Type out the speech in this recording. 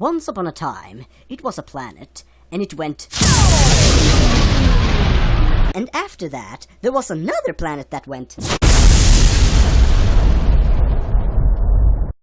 Once upon a time, it was a planet, and it went... And after that, there was another planet that went...